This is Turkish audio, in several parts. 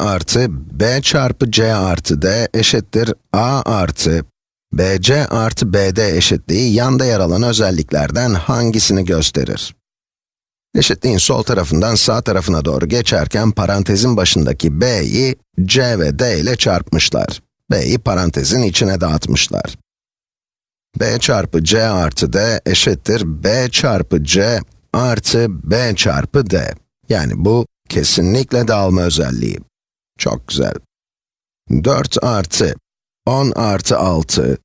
artı b çarpı c artı d eşittir a artı bc artı bd eşitliği yanda yer alan özelliklerden hangisini gösterir? Eşitliğin sol tarafından sağ tarafına doğru geçerken parantezin başındaki b'yi c ve d ile çarpmışlar. b'yi parantezin içine dağıtmışlar. b çarpı c artı d eşittir b çarpı c artı b çarpı d. Yani bu kesinlikle dağılma özelliği. Çok güzel. 4 artı 10 artı 6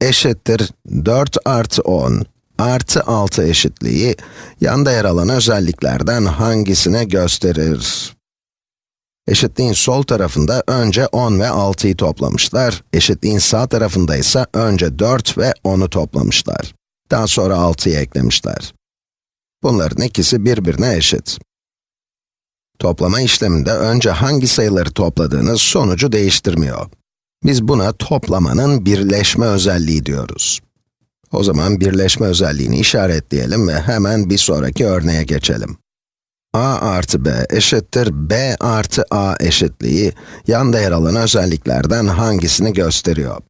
eşittir 4 artı 10 artı 6 eşitliği yanda yer alan özelliklerden hangisine gösterir? Eşitliğin sol tarafında önce 10 ve 6'yı toplamışlar. Eşitliğin sağ tarafında ise önce 4 ve 10'u toplamışlar. Daha sonra 6'yı eklemişler. Bunların ikisi birbirine eşit. Toplama işleminde önce hangi sayıları topladığınız sonucu değiştirmiyor. Biz buna toplamanın birleşme özelliği diyoruz. O zaman birleşme özelliğini işaretleyelim ve hemen bir sonraki örneğe geçelim. a artı b eşittir b artı a eşitliği, yanda yer alan özelliklerden hangisini gösteriyor?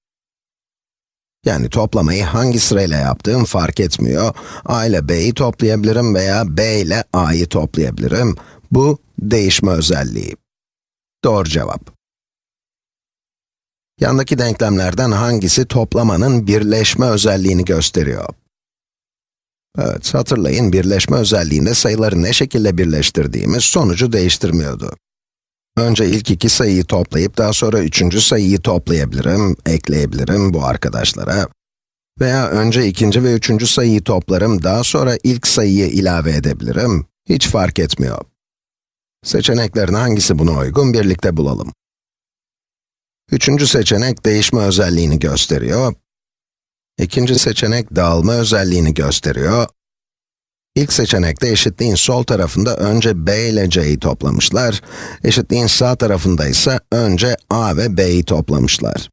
Yani toplamayı hangi sırayla yaptığım fark etmiyor. a ile b'yi toplayabilirim veya b ile a'yı toplayabilirim. Bu, değişme özelliği. Doğru cevap. Yandaki denklemlerden hangisi toplamanın birleşme özelliğini gösteriyor? Evet, hatırlayın birleşme özelliğinde sayıları ne şekilde birleştirdiğimiz sonucu değiştirmiyordu. Önce ilk iki sayıyı toplayıp daha sonra üçüncü sayıyı toplayabilirim, ekleyebilirim bu arkadaşlara. Veya önce ikinci ve üçüncü sayıyı toplarım, daha sonra ilk sayıyı ilave edebilirim. Hiç fark etmiyor. Seçeneklerin hangisi buna uygun birlikte bulalım. Üçüncü seçenek değişme özelliğini gösteriyor. İkinci seçenek dağılma özelliğini gösteriyor. İlk seçenekte eşitliğin sol tarafında önce b ile c'yi toplamışlar. Eşitliğin sağ tarafında ise önce a ve b'yi toplamışlar.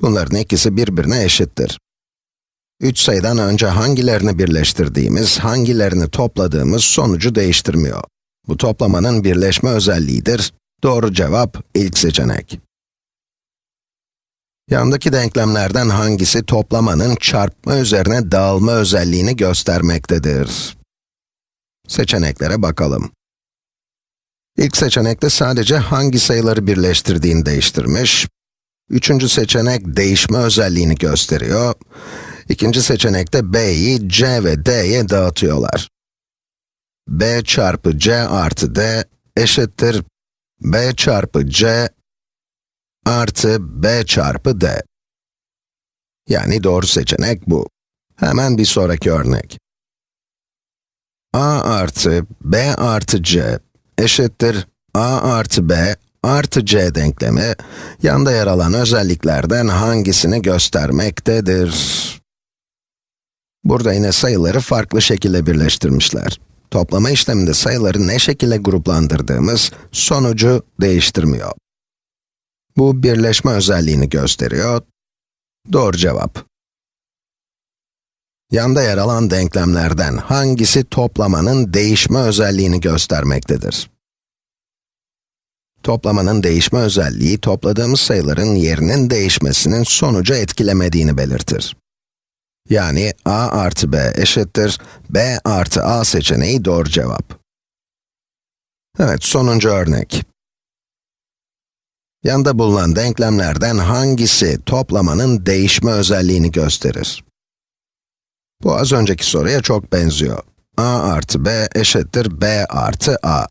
Bunların ikisi birbirine eşittir. Üç sayıdan önce hangilerini birleştirdiğimiz, hangilerini topladığımız sonucu değiştirmiyor. Bu toplamanın birleşme özelliğidir. Doğru cevap ilk seçenek. Yandaki denklemlerden hangisi toplamanın çarpma üzerine dağılma özelliğini göstermektedir? Seçeneklere bakalım. İlk seçenekte sadece hangi sayıları birleştirdiğini değiştirmiş. Üçüncü seçenek değişme özelliğini gösteriyor. İkinci seçenekte b'yi c ve d'ye dağıtıyorlar. B çarpı c artı d eşittir b çarpı c artı b çarpı d. Yani doğru seçenek bu. Hemen bir sonraki örnek. a artı b artı c eşittir a artı b artı c denklemi, yanda yer alan özelliklerden hangisini göstermektedir? Burada yine sayıları farklı şekilde birleştirmişler. Toplama işleminde sayıları ne şekilde gruplandırdığımız sonucu değiştirmiyor. Bu birleşme özelliğini gösteriyor. Doğru cevap. Yanda yer alan denklemlerden hangisi toplamanın değişme özelliğini göstermektedir? Toplamanın değişme özelliği, topladığımız sayıların yerinin değişmesinin sonucu etkilemediğini belirtir. Yani a artı b eşittir b artı a seçeneği doğru cevap. Evet, sonuncu örnek. Yanda bulunan denklemlerden hangisi toplamanın değişme özelliğini gösterir? Bu az önceki soruya çok benziyor. a artı b eşittir b artı a.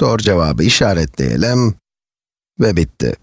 Doğru cevabı işaretleyelim ve bitti.